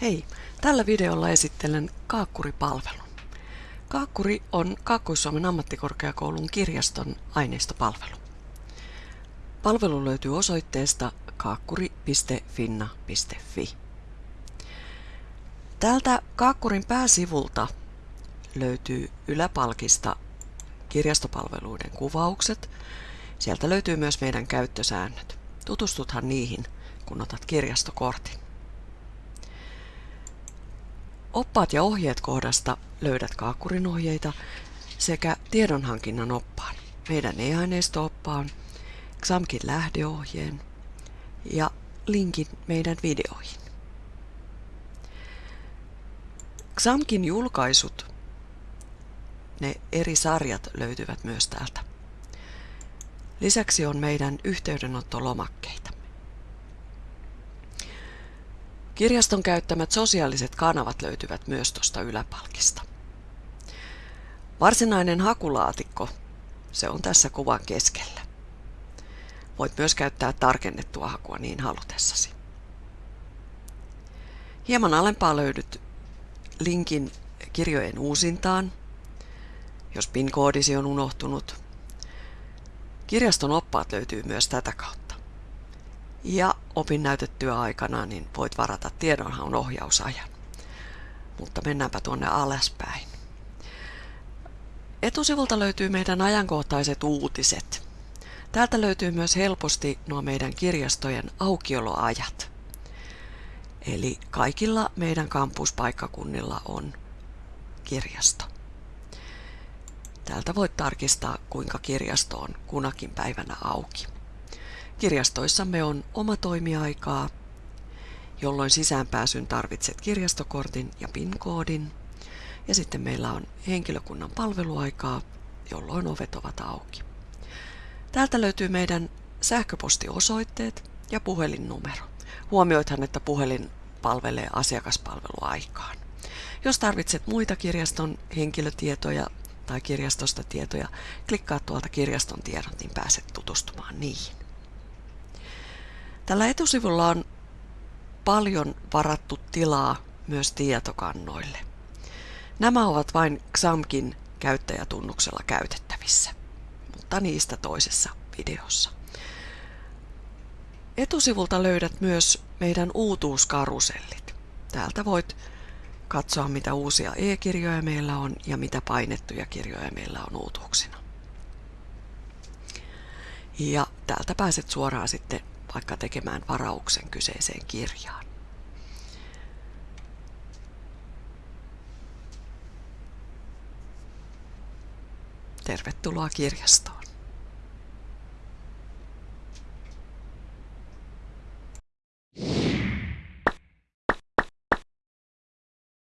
Hei, tällä videolla esittelen Kaakkuri-palvelun. Kaakkuri on Kaakkois-Suomen ammattikorkeakoulun kirjaston aineistopalvelu. Palvelu löytyy osoitteesta kaakkuri.finna.fi. Täältä Kaakkurin pääsivulta löytyy yläpalkista kirjastopalveluiden kuvaukset. Sieltä löytyy myös meidän käyttösäännöt. Tutustuthan niihin, kun otat kirjastokortin. Oppaat ja ohjeet kohdasta löydät Kaakkurin ohjeita sekä tiedonhankinnan oppaan, meidän e-aineisto-oppaan, XAMKin lähdeohjeen ja linkin meidän videoihin. XAMKin julkaisut, ne eri sarjat löytyvät myös täältä. Lisäksi on meidän yhteydenottolomakkeita. Kirjaston käyttämät sosiaaliset kanavat löytyvät myös tuosta yläpalkista. Varsinainen hakulaatikko, se on tässä kuvan keskellä. Voit myös käyttää tarkennettua hakua niin halutessasi. Hieman alempaa löydyt linkin kirjojen uusintaan, jos PIN-koodisi on unohtunut. Kirjaston oppaat löytyy myös tätä kautta ja opin näytettyä aikana, niin voit varata tiedonhaun ohjausajan. Mutta mennäänpä tuonne alaspäin. Etusivulta löytyy meidän ajankohtaiset uutiset. Täältä löytyy myös helposti nuo meidän kirjastojen aukioloajat. Eli kaikilla meidän kampuspaikkakunnilla on kirjasto. Täältä voit tarkistaa, kuinka kirjasto on kunakin päivänä auki. Kirjastoissamme on oma toimiaikaa, jolloin sisäänpääsyn tarvitset kirjastokortin ja PIN-koodin. Ja sitten meillä on henkilökunnan palveluaikaa, jolloin ovet ovat auki. Täältä löytyy meidän sähköpostiosoitteet ja puhelinnumero. Huomioithan, että puhelin palvelee asiakaspalveluaikaan. Jos tarvitset muita kirjaston henkilötietoja tai kirjastosta tietoja, klikkaa tuolta kirjaston tiedot, niin pääset tutustumaan niihin. Tällä etusivulla on paljon varattu tilaa myös tietokannoille. Nämä ovat vain XAMKin käyttäjätunnuksella käytettävissä, mutta niistä toisessa videossa. Etusivulta löydät myös meidän uutuuskarusellit. Täältä voit katsoa, mitä uusia e-kirjoja meillä on ja mitä painettuja kirjoja meillä on uutuuksina. Ja täältä pääset suoraan sitten vaikka tekemään varauksen kyseiseen kirjaan. Tervetuloa kirjastoon.